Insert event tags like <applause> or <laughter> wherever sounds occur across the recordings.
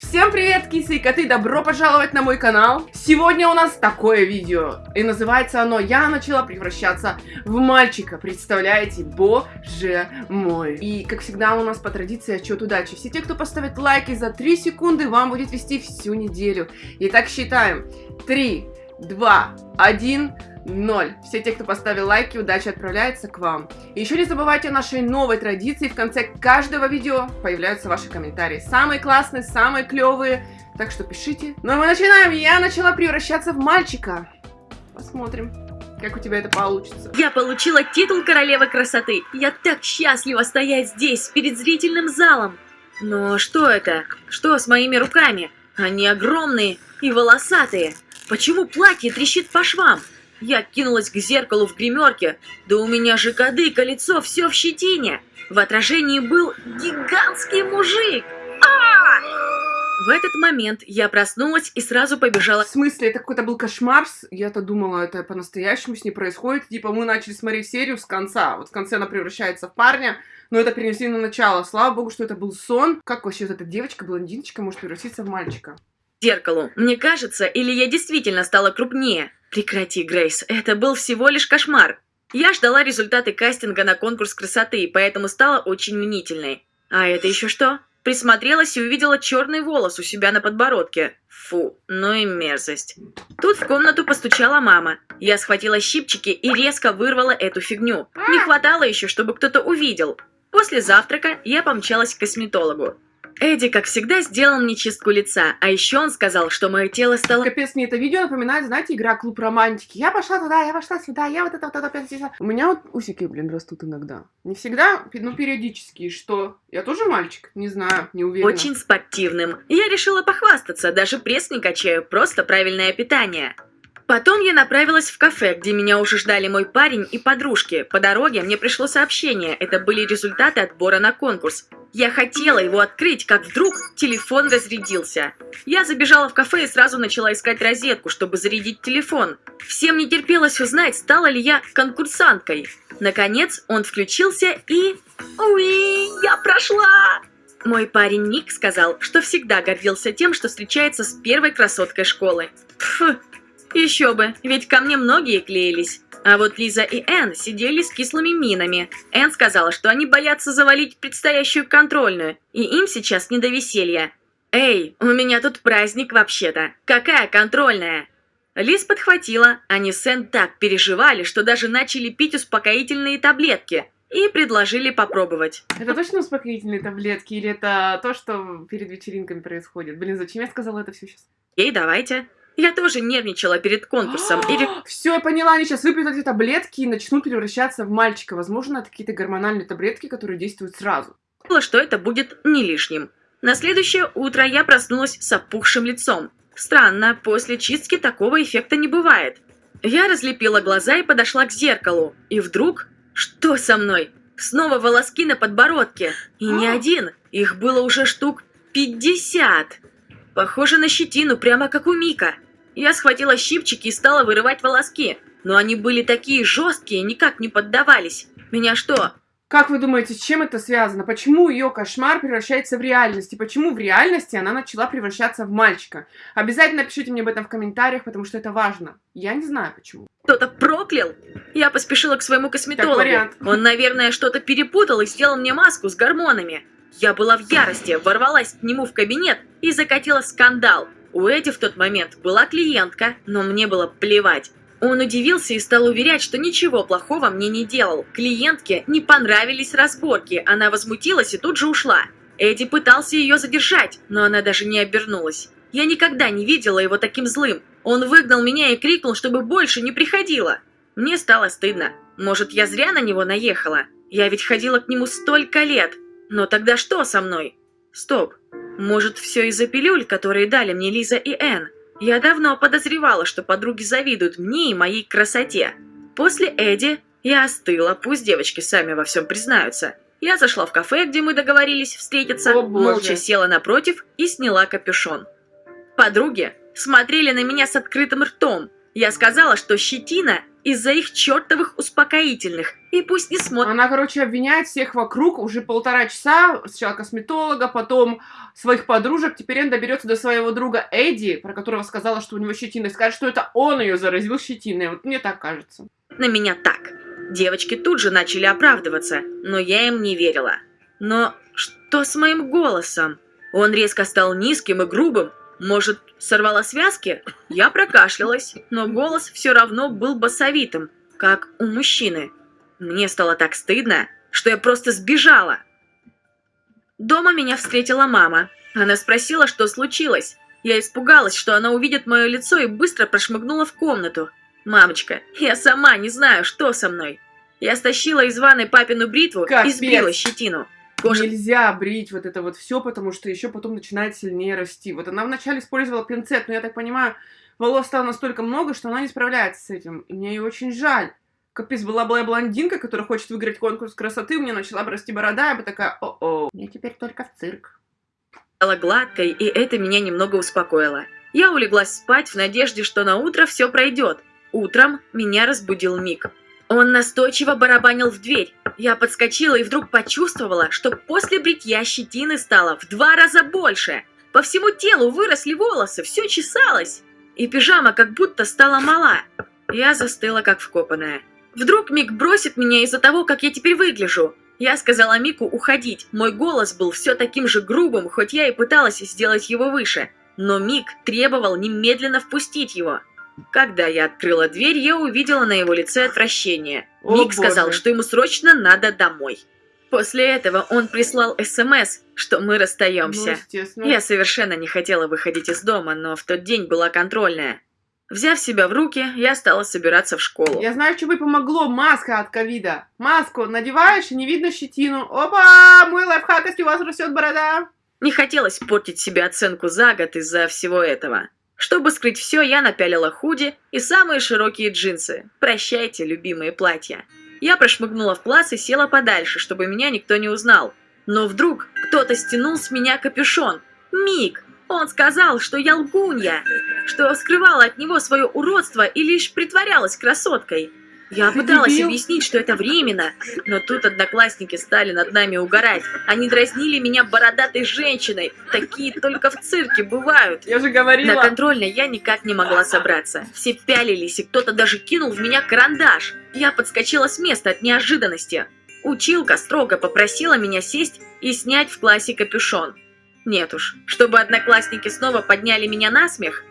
Всем привет, кисы и коты, добро пожаловать на мой канал. Сегодня у нас такое видео, и называется оно «Я начала превращаться в мальчика». Представляете? Боже мой. И, как всегда, у нас по традиции отчет удачи. Все те, кто поставит лайки за 3 секунды, вам будет вести всю неделю. Итак, считаем. 3, 2, 1... Ноль. Все те, кто поставил лайки, удача отправляется к вам. И еще не забывайте о нашей новой традиции. В конце каждого видео появляются ваши комментарии. Самые классные, самые клевые. Так что пишите. Ну а мы начинаем. Я начала превращаться в мальчика. Посмотрим. Как у тебя это получится? Я получила титул королевы красоты. Я так счастлива стоять здесь, перед зрительным залом. Но что это? Что с моими руками? Они огромные и волосатые. Почему платье трещит по швам? Я кинулась к зеркалу в гримерке. Да у меня же кадык, лицо все в щетине. В отражении был гигантский мужик. А! В этот момент я проснулась и сразу побежала. В смысле, это какой-то был кошмар? Я-то думала, это по-настоящему с ней происходит. Типа, мы начали смотреть серию с конца. Вот в конце она превращается в парня, но это перенесли на начало. Слава богу, что это был сон. Как вообще вот эта девочка, блондиночка, может превратиться в мальчика? Зеркалу. Мне кажется, или я действительно стала крупнее? Прекрати, Грейс, это был всего лишь кошмар. Я ждала результаты кастинга на конкурс красоты, поэтому стала очень мнительной. А это еще что? Присмотрелась и увидела черный волос у себя на подбородке. Фу, ну и мерзость. Тут в комнату постучала мама. Я схватила щипчики и резко вырвала эту фигню. Не хватало еще, чтобы кто-то увидел. После завтрака я помчалась к косметологу. Эдди, как всегда, сделал мне чистку лица, а еще он сказал, что мое тело стало... Капец, мне это видео напоминает, знаете, игра Клуб Романтики. Я пошла туда, я пошла сюда, я вот это вот это опять здесь. У меня вот усики, блин, растут иногда. Не всегда, но периодически. Что? Я тоже мальчик? Не знаю, не уверена. Очень спортивным. Я решила похвастаться, даже пресс не качаю, просто правильное питание. Потом я направилась в кафе, где меня уже ждали мой парень и подружки. По дороге мне пришло сообщение, это были результаты отбора на конкурс. Я хотела его открыть, как вдруг телефон разрядился. Я забежала в кафе и сразу начала искать розетку, чтобы зарядить телефон. Всем не терпелось узнать, стала ли я конкурсанткой. Наконец он включился и... Уи, я прошла! Мой парень Ник сказал, что всегда гордился тем, что встречается с первой красоткой школы. Пф, еще бы, ведь ко мне многие клеились. А вот Лиза и Энн сидели с кислыми минами. Энн сказала, что они боятся завалить предстоящую контрольную, и им сейчас не до веселья. «Эй, у меня тут праздник вообще-то. Какая контрольная?» Лиз подхватила, они с Энн так переживали, что даже начали пить успокоительные таблетки и предложили попробовать. Это точно успокоительные таблетки или это то, что перед вечеринками происходит? Блин, зачем я сказала это все сейчас? Ей, давайте. Я тоже нервничала перед конкурсом. Или... <gasps> Все, я поняла, они сейчас выпьют эти таблетки и начнут превращаться в мальчика. Возможно, это какие-то гормональные таблетки, которые действуют сразу. Что это будет не лишним. На следующее утро я проснулась с опухшим лицом. Странно, после чистки такого эффекта не бывает. Я разлепила глаза и подошла к зеркалу. И вдруг... Что со мной? Снова волоски на подбородке. И не <gasps> один. Их было уже штук пятьдесят. Похоже на щетину, прямо как у Мика. Я схватила щипчики и стала вырывать волоски, но они были такие жесткие, никак не поддавались. Меня что? Как вы думаете, с чем это связано? Почему ее кошмар превращается в реальность? И почему в реальности она начала превращаться в мальчика? Обязательно пишите мне об этом в комментариях, потому что это важно. Я не знаю почему. Кто-то проклял? Я поспешила к своему косметологу. Он, наверное, что-то перепутал и сделал мне маску с гормонами. Я была в ярости, ворвалась к нему в кабинет и закатила скандал. У Эдди в тот момент была клиентка, но мне было плевать. Он удивился и стал уверять, что ничего плохого мне не делал. Клиентке не понравились разборки, она возмутилась и тут же ушла. Эдди пытался ее задержать, но она даже не обернулась. Я никогда не видела его таким злым. Он выгнал меня и крикнул, чтобы больше не приходила. Мне стало стыдно. Может, я зря на него наехала? Я ведь ходила к нему столько лет. Но тогда что со мной? Стоп. Может, все из-за пилюль, которые дали мне Лиза и Энн? Я давно подозревала, что подруги завидуют мне и моей красоте. После Эдди я остыла, пусть девочки сами во всем признаются. Я зашла в кафе, где мы договорились встретиться, О, молча села напротив и сняла капюшон. Подруги смотрели на меня с открытым ртом. Я сказала, что щетина из-за их чертовых успокоительных. И пусть не смотрят. Она, короче, обвиняет всех вокруг уже полтора часа. Сначала косметолога, потом своих подружек. Теперь он доберется до своего друга Эдди, про которого сказала, что у него щетина, и скажет, что это он ее заразил щетиной. Вот мне так кажется. на меня так. Девочки тут же начали оправдываться, но я им не верила. Но что с моим голосом? Он резко стал низким и грубым. Может, сорвала связки? Я прокашлялась, но голос все равно был басовитым, как у мужчины. Мне стало так стыдно, что я просто сбежала. Дома меня встретила мама. Она спросила, что случилось. Я испугалась, что она увидит мое лицо и быстро прошмыгнула в комнату. «Мамочка, я сама не знаю, что со мной». Я стащила из ванной папину бритву и Капец. сбила щетину. Кожа Нельзя брить вот это вот все, потому что еще потом начинает сильнее расти. Вот она вначале использовала пинцет, но я так понимаю, волос стало настолько много, что она не справляется с этим. И мне ее очень жаль. Капец, была была блондинка, которая хочет выиграть конкурс красоты, у меня начала бы расти борода, я бы такая, о-о, мне теперь только в цирк. стала гладкой, и это меня немного успокоило. Я улеглась спать в надежде, что на утро все пройдет. Утром меня разбудил Мик. Он настойчиво барабанил в дверь. Я подскочила и вдруг почувствовала, что после бритья щетины стало в два раза больше. По всему телу выросли волосы, все чесалось. И пижама как будто стала мала. Я застыла как вкопанная. Вдруг Мик бросит меня из-за того, как я теперь выгляжу. Я сказала Мику уходить. Мой голос был все таким же грубым, хоть я и пыталась сделать его выше. Но Мик требовал немедленно впустить его. Когда я открыла дверь, я увидела на его лице отвращение. О, Мик сказал, боже. что ему срочно надо домой. После этого он прислал СМС, что мы Ну, расстаемся. естественно. Я совершенно не хотела выходить из дома, но в тот день была контрольная. Взяв себя в руки, я стала собираться в школу. Я знаю, что бы помогло. Маска от ковида. Маску надеваешь, и не видно щетину. Опа! Мой лайфхак, если у вас растет борода. Не хотелось портить себе оценку за год из-за всего этого. Чтобы скрыть все, я напялила худи и самые широкие джинсы. Прощайте, любимые платья. Я прошмыгнула в класс и села подальше, чтобы меня никто не узнал. Но вдруг кто-то стянул с меня капюшон. Мик! Он сказал, что я лгунья, что скрывала от него свое уродство и лишь притворялась красоткой. Я Ты пыталась дебил. объяснить, что это временно, но тут одноклассники стали над нами угорать. Они дразнили меня бородатой женщиной. Такие только в цирке бывают. Я же На говорила. контрольной я никак не могла собраться. Все пялились, и кто-то даже кинул в меня карандаш. Я подскочила с места от неожиданности. Училка строго попросила меня сесть и снять в классе капюшон. Нет уж, чтобы одноклассники снова подняли меня на смех.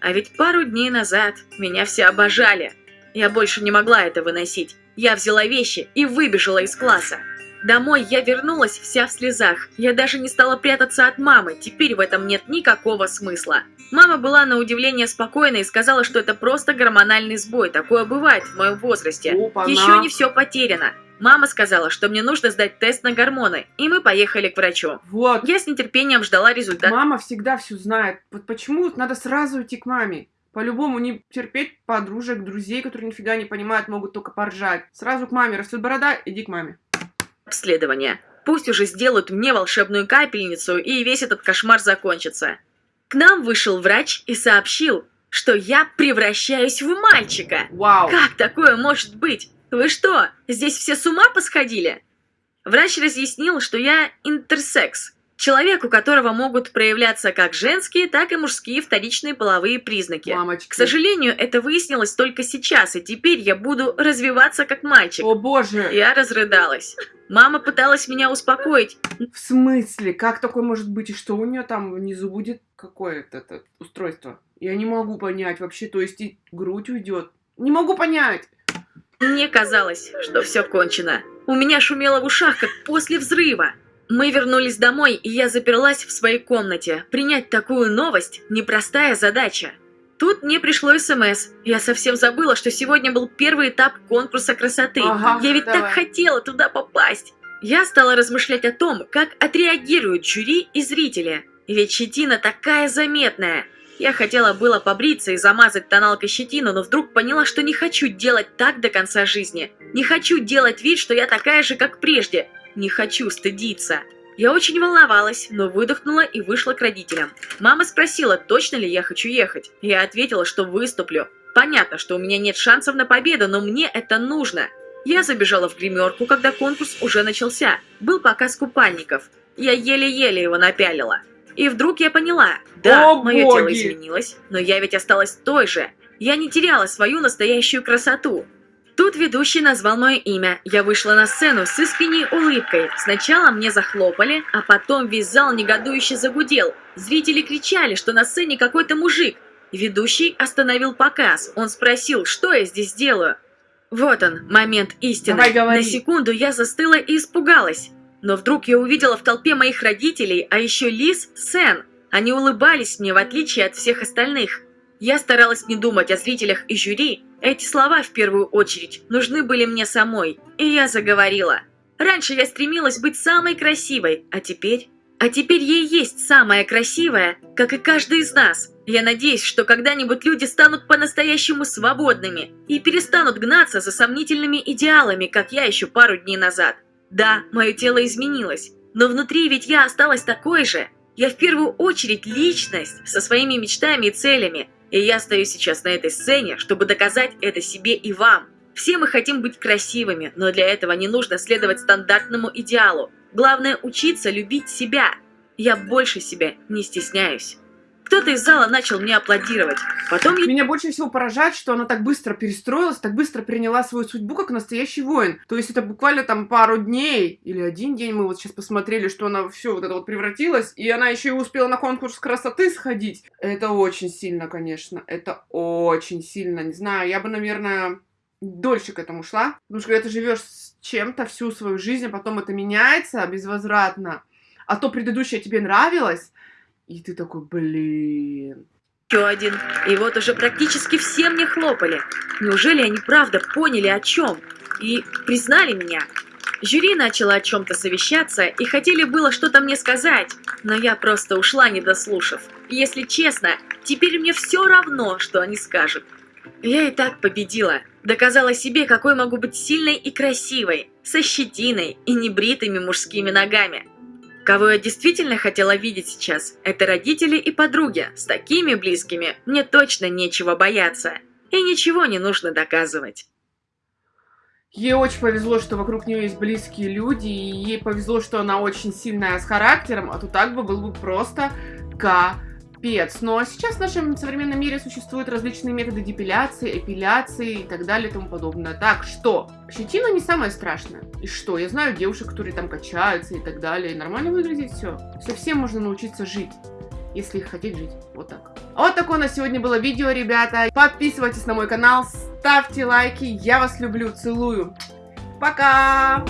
А ведь пару дней назад меня все обожали. Я больше не могла это выносить. Я взяла вещи и выбежала из класса. Домой я вернулась вся в слезах. Я даже не стала прятаться от мамы, теперь в этом нет никакого смысла. Мама была на удивление спокойна и сказала, что это просто гормональный сбой, такое бывает в моем возрасте. Опа-на. Еще не все потеряно. Мама сказала, что мне нужно сдать тест на гормоны, и мы поехали к врачу. Вот. Я с нетерпением ждала результат. Мама всегда все знает. Вот почему надо сразу идти к маме? По-любому не терпеть подружек, друзей, которые нифига не понимают, могут только поржать. Сразу к маме. Растет борода, иди к маме. обследования. Пусть уже сделают мне волшебную капельницу, и весь этот кошмар закончится. К нам вышел врач и сообщил, что я превращаюсь в мальчика. Вау. Как такое может быть? Вы что, здесь все с ума посходили? Врач разъяснил, что я интерсекс. Человек, у которого могут проявляться как женские, так и мужские вторичные половые признаки. Мамочки. К сожалению, это выяснилось только сейчас, и теперь я буду развиваться как мальчик. О боже. Я разрыдалась. Мама пыталась меня успокоить. В смысле? Как такое может быть? И что у нее там внизу будет? Какое-то это устройство? Я не могу понять вообще. То есть и грудь уйдет. Не могу понять. Мне казалось, что все кончено. У меня шумело в ушах, как после взрыва. Мы вернулись домой, и я заперлась в своей комнате. Принять такую новость – непростая задача. Тут мне пришло СМС. Я совсем забыла, что сегодня был первый этап конкурса красоты. Ага, я ведь давай. так хотела туда попасть. Я стала размышлять о том, как отреагируют жюри и зрители. Ведь щетина такая заметная. Я хотела было побриться и замазать тоналкой щетину, но вдруг поняла, что не хочу делать так до конца жизни. Не хочу делать вид, что я такая же, как прежде. Не хочу стыдиться. Я очень волновалась, но выдохнула и вышла к родителям. Мама спросила, точно ли я хочу ехать. Я ответила, что выступлю. Понятно, что у меня нет шансов на победу, но мне это нужно. Я забежала в гримерку, когда конкурс уже начался. Был показ купальников. Я еле-еле его напялила. И вдруг я поняла, да, О, мое боги! тело изменилось, но я ведь осталась той же. Я не теряла свою настоящую красоту. Тут ведущий назвал мое имя. Я вышла на сцену с искренней улыбкой. Сначала мне захлопали, а потом весь зал негодующе загудел. Зрители кричали, что на сцене какой-то мужик. Ведущий остановил показ. Он спросил, что я здесь делаю. Вот он, момент истины. Давай говори. На секунду я застыла и испугалась. Но вдруг я увидела в толпе моих родителей, а еще Лиз, Сен. Они улыбались мне, в отличие от всех остальных. Я старалась не думать о зрителях и жюри. Эти слова, в первую очередь, нужны были мне самой. И я заговорила. Раньше я стремилась быть самой красивой, а теперь... А теперь ей есть самая красивая, как и каждый из нас. Я надеюсь, что когда-нибудь люди станут по-настоящему свободными и перестанут гнаться за сомнительными идеалами, как я еще пару дней назад. Да, мое тело изменилось, но внутри ведь я осталась такой же. Я в первую очередь личность со своими мечтами и целями, и я стою сейчас на этой сцене, чтобы доказать это себе и вам. Все мы хотим быть красивыми, но для этого не нужно следовать стандартному идеалу. Главное учиться любить себя. Я больше себя не стесняюсь. Кто-то из зала начал мне аплодировать. Потом я Меня больше всего поражает, что она так быстро перестроилась, так быстро приняла свою судьбу, как настоящий воин. То есть это буквально там пару дней или один день мы вот сейчас посмотрели, что она все вот это вот превратилась, и она еще и успела на конкурс красоты сходить. Это очень сильно, конечно. Это очень сильно. Не знаю, я бы, наверное, дольше к этому шла. Потому что когда ты живешь с чем-то всю свою жизнь, а потом это меняется безвозвратно, а то предыдущее тебе нравилось, и ты такой, блин, еще один. И вот уже практически все мне хлопали. Неужели они правда поняли о чем? И признали меня? Жюри начало о чем-то совещаться и хотели было что-то мне сказать, но я просто ушла, не дослушав. Если честно, теперь мне все равно, что они скажут. Я и так победила. Доказала себе, какой могу быть сильной и красивой, со щетиной и небритыми мужскими ногами. Кого я действительно хотела видеть сейчас, это родители и подруги. С такими близкими мне точно нечего бояться. И ничего не нужно доказывать. Ей очень повезло, что вокруг нее есть близкие люди, и ей повезло, что она очень сильная с характером, а то так бы был бы просто капец. Но сейчас в нашем современном мире существуют различные методы депиляции, эпиляции и так далее и тому подобное. Так что, щетина не самое страшное. И что, я знаю девушек, которые там качаются и так далее, и нормально выглядит все. Совсем можно научиться жить если хотеть жить. Вот так. Вот такое у нас сегодня было видео, ребята. Подписывайтесь на мой канал, ставьте лайки. Я вас люблю, целую. Пока!